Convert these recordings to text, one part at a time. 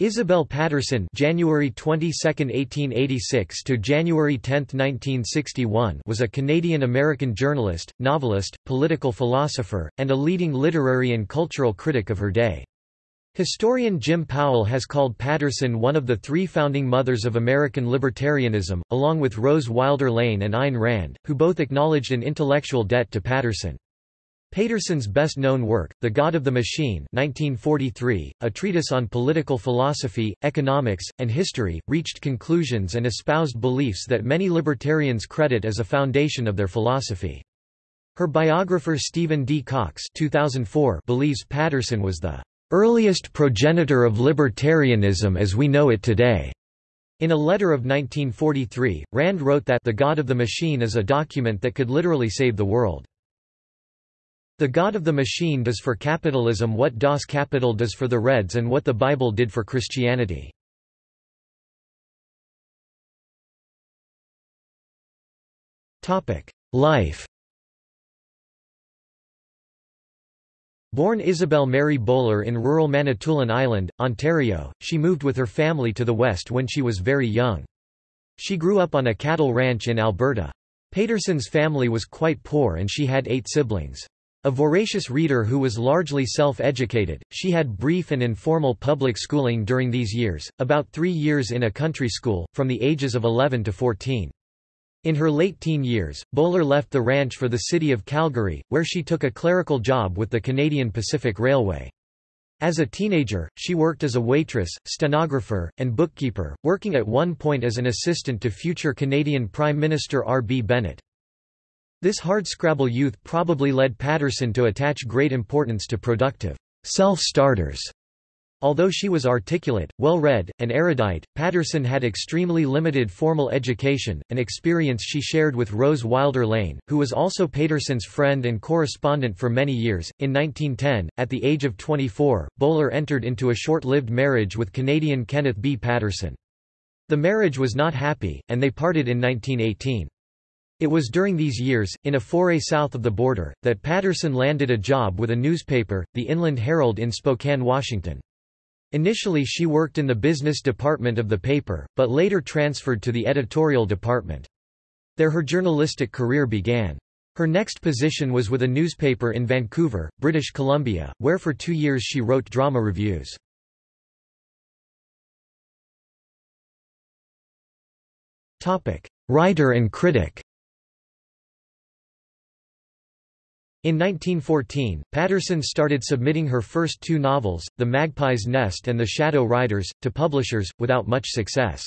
Isabel Paterson January 22, 1886 to January 10, 1961 was a Canadian-American journalist, novelist, political philosopher, and a leading literary and cultural critic of her day. Historian Jim Powell has called Paterson one of the three founding mothers of American libertarianism, along with Rose Wilder Lane and Ayn Rand, who both acknowledged an intellectual debt to Paterson. Paterson's best-known work, The God of the Machine 1943, a treatise on political philosophy, economics, and history, reached conclusions and espoused beliefs that many libertarians credit as a foundation of their philosophy. Her biographer Stephen D. Cox 2004 believes Paterson was the earliest progenitor of libertarianism as we know it today. In a letter of 1943, Rand wrote that The God of the Machine is a document that could literally save the world. The God of the Machine does for capitalism what Das Kapital does for the Reds and what the Bible did for Christianity. Life Born Isabel Mary Bowler in rural Manitoulin Island, Ontario, she moved with her family to the west when she was very young. She grew up on a cattle ranch in Alberta. Paterson's family was quite poor and she had eight siblings. A voracious reader who was largely self-educated, she had brief and informal public schooling during these years, about three years in a country school, from the ages of 11 to 14. In her late teen years, Bowler left the ranch for the city of Calgary, where she took a clerical job with the Canadian Pacific Railway. As a teenager, she worked as a waitress, stenographer, and bookkeeper, working at one point as an assistant to future Canadian Prime Minister R. B. Bennett. This hardscrabble youth probably led Paterson to attach great importance to productive self-starters. Although she was articulate, well-read, and erudite, Paterson had extremely limited formal education, an experience she shared with Rose Wilder Lane, who was also Paterson's friend and correspondent for many years. In 1910, at the age of 24, Bowler entered into a short-lived marriage with Canadian Kenneth B. Paterson. The marriage was not happy, and they parted in 1918. It was during these years, in a foray south of the border, that Paterson landed a job with a newspaper, the Inland Herald in Spokane, Washington. Initially she worked in the business department of the paper, but later transferred to the editorial department. There her journalistic career began. Her next position was with a newspaper in Vancouver, British Columbia, where for two years she wrote drama reviews. Writer and critic In 1914, Paterson started submitting her first two novels, The Magpie's Nest and The Shadow Riders, to publishers, without much success.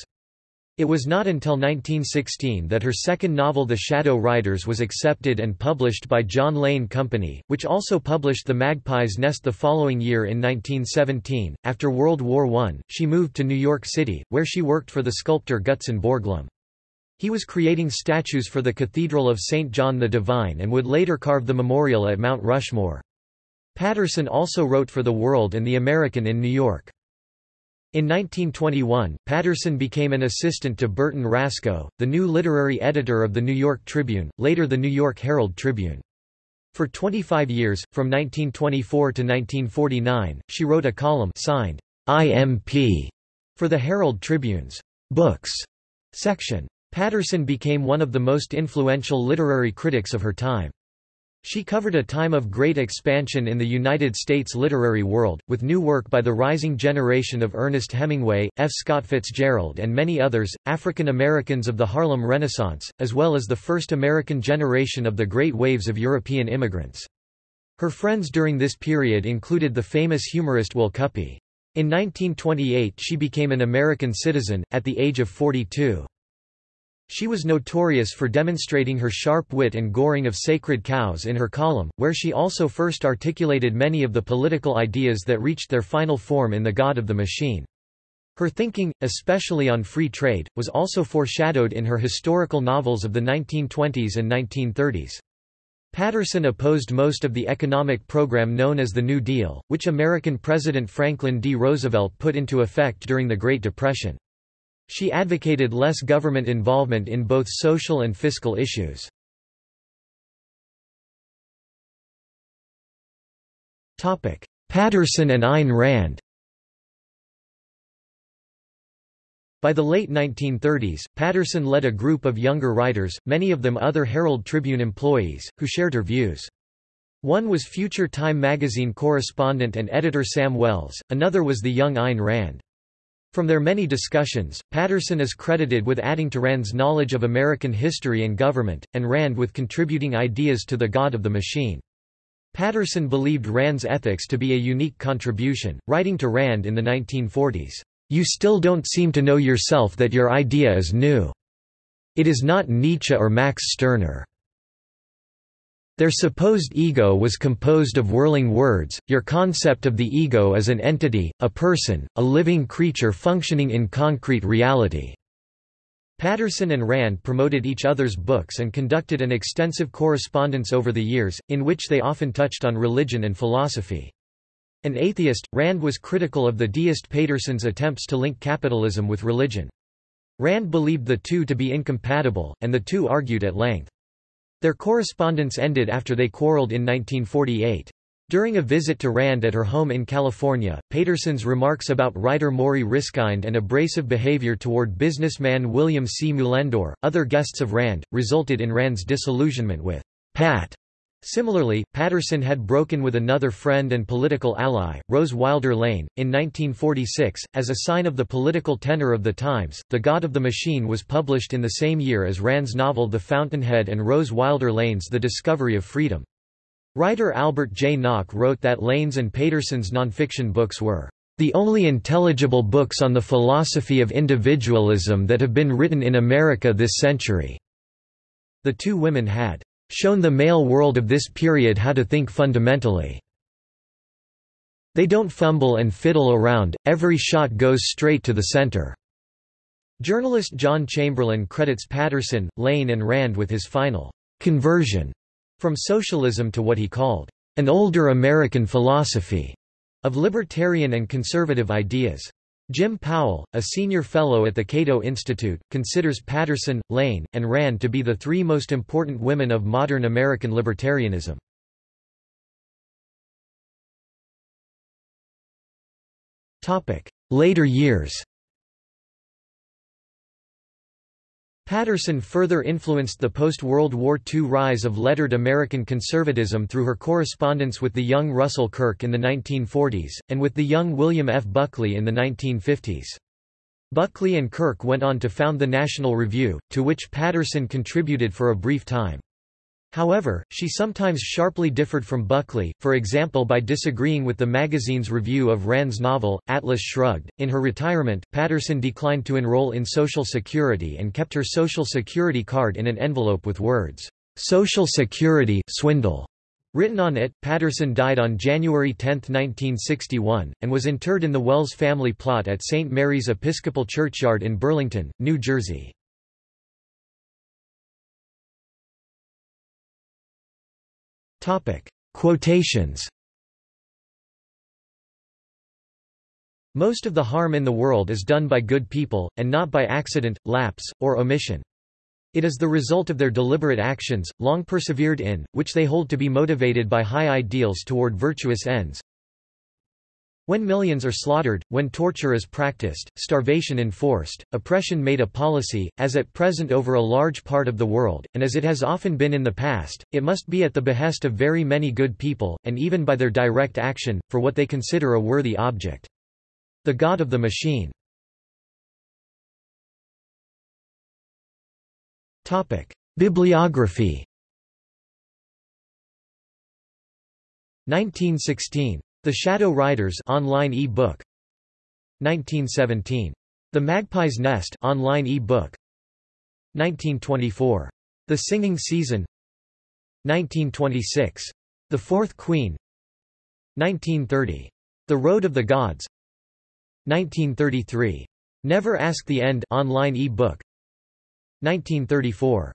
It was not until 1916 that her second novel The Shadow Riders was accepted and published by John Lane Company, which also published The Magpie's Nest the following year in 1917. After World War I, she moved to New York City, where she worked for the sculptor Gutzon Borglum. He was creating statues for the Cathedral of St. John the Divine and would later carve the memorial at Mount Rushmore. Paterson also wrote for The World and The American in New York. In 1921, Paterson became an assistant to Burton Rascoe, the new literary editor of the New York Tribune, later the New York Herald Tribune. For 25 years, from 1924 to 1949, she wrote a column signed IMP for the Herald Tribune's Books section. Paterson became one of the most influential literary critics of her time. She covered a time of great expansion in the United States literary world, with new work by the rising generation of Ernest Hemingway, F. Scott Fitzgerald and many others, African Americans of the Harlem Renaissance, as well as the first American generation of the great waves of European immigrants. Her friends during this period included the famous humorist Will Cuppy. In 1928 she became an American citizen, at the age of 42. She was notorious for demonstrating her sharp wit and goring of sacred cows in her column, where she also first articulated many of the political ideas that reached their final form in The God of the Machine. Her thinking, especially on free trade, was also foreshadowed in her historical novels of the 1920s and 1930s. Paterson opposed most of the economic program known as the New Deal, which American President Franklin D. Roosevelt put into effect during the Great Depression. She advocated less government involvement in both social and fiscal issues. Paterson and Ayn Rand By the late 1930s, Paterson led a group of younger writers, many of them other Herald Tribune employees, who shared her views. One was future Time magazine correspondent and editor Sam Wells, another was the young Ayn Rand. From their many discussions, Paterson is credited with adding to Rand's knowledge of American history and government, and Rand with contributing ideas to the God of the Machine. Paterson believed Rand's ethics to be a unique contribution, writing to Rand in the 1940s. You still don't seem to know yourself that your idea is new. It is not Nietzsche or Max Stirner. Their supposed ego was composed of whirling words, your concept of the ego as an entity, a person, a living creature functioning in concrete reality. Paterson and Rand promoted each other's books and conducted an extensive correspondence over the years, in which they often touched on religion and philosophy. An atheist, Rand was critical of the deist Paterson's attempts to link capitalism with religion. Rand believed the two to be incompatible, and the two argued at length. Their correspondence ended after they quarreled in 1948. During a visit to Rand at her home in California, Paterson's remarks about writer Morrie Ryskind and abrasive behavior toward businessman William C. Mullendore, other guests of Rand, resulted in Rand's disillusionment with Pat. Similarly, Paterson had broken with another friend and political ally, Rose Wilder Lane, in 1946. As a sign of the political tenor of the times, The God of the Machine was published in the same year as Rand's novel The Fountainhead and Rose Wilder Lane's The Discovery of Freedom. Writer Albert J. Nock wrote that Lane's and Paterson's nonfiction books were the only intelligible books on the philosophy of individualism that have been written in America this century. The two women had shown the male world of this period how to think fundamentally. They don't fumble and fiddle around, every shot goes straight to the center. Journalist John Chamberlain credits Paterson, Lane and Rand with his final conversion from socialism to what he called an older American philosophy of libertarian and conservative ideas. Jim Powell, a senior fellow at the Cato Institute, considers Paterson, Lane, and Rand to be the three most important women of modern American libertarianism. Later years Paterson further influenced the post-World War II rise of lettered American conservatism through her correspondence with the young Russell Kirk in the 1940s, and with the young William F. Buckley in the 1950s. Buckley and Kirk went on to found the National Review, to which Paterson contributed for a brief time. However, she sometimes sharply differed from Buckley, for example by disagreeing with the magazine's review of Rand's novel, Atlas Shrugged. In her retirement, Paterson declined to enroll in Social Security and kept her Social Security card in an envelope with words, Social Security swindle. Written on it, Paterson died on January 10, 1961, and was interred in the Wells family plot at St. Mary's Episcopal Churchyard in Burlington, New Jersey. Quotations Most of the harm in the world is done by good people, and not by accident, lapse, or omission. It is the result of their deliberate actions, long persevered in, which they hold to be motivated by high ideals toward virtuous ends, when millions are slaughtered, when torture is practiced, starvation enforced, oppression made a policy, as at present over a large part of the world, and as it has often been in the past, it must be at the behest of very many good people, and even by their direct action, for what they consider a worthy object. The God of the Machine. Bibliography. 1916 the Shadow Riders online e-book 1917. The Magpie's Nest online e-book 1924. The Singing Season 1926. The Fourth Queen 1930. The Road of the Gods 1933. Never Ask the End online e-book 1934.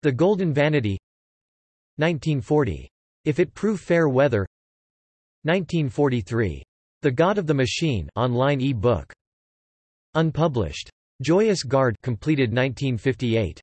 The Golden Vanity 1940. If It Prove Fair Weather 1943. The God of the Machine online e-book. Unpublished. Joyous Guard completed 1958.